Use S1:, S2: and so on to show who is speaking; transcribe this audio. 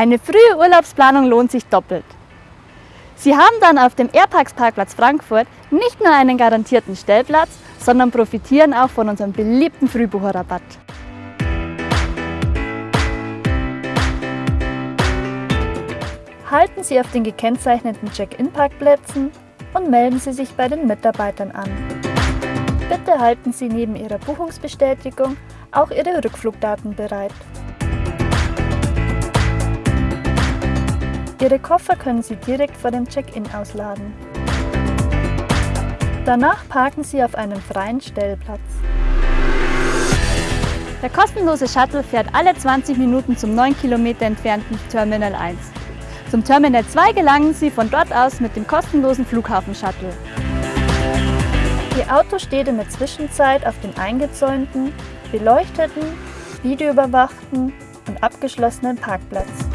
S1: Eine frühe Urlaubsplanung lohnt sich doppelt. Sie haben dann auf dem Airparks Parkplatz Frankfurt nicht nur einen garantierten Stellplatz, sondern profitieren auch von unserem beliebten Frühbucherrabatt. Halten Sie auf den gekennzeichneten Check-in-Parkplätzen und melden Sie sich bei den Mitarbeitern an. Bitte halten Sie neben Ihrer Buchungsbestätigung auch Ihre Rückflugdaten bereit. Ihre Koffer können Sie direkt vor dem Check-in ausladen. Danach parken Sie auf einem freien Stellplatz. Der kostenlose Shuttle fährt alle 20 Minuten zum 9 Kilometer entfernten Terminal 1. Zum Terminal 2 gelangen Sie von dort aus mit dem kostenlosen Flughafen-Shuttle. Ihr Auto steht in der Zwischenzeit auf dem eingezäunten, beleuchteten, videoüberwachten und abgeschlossenen Parkplatz.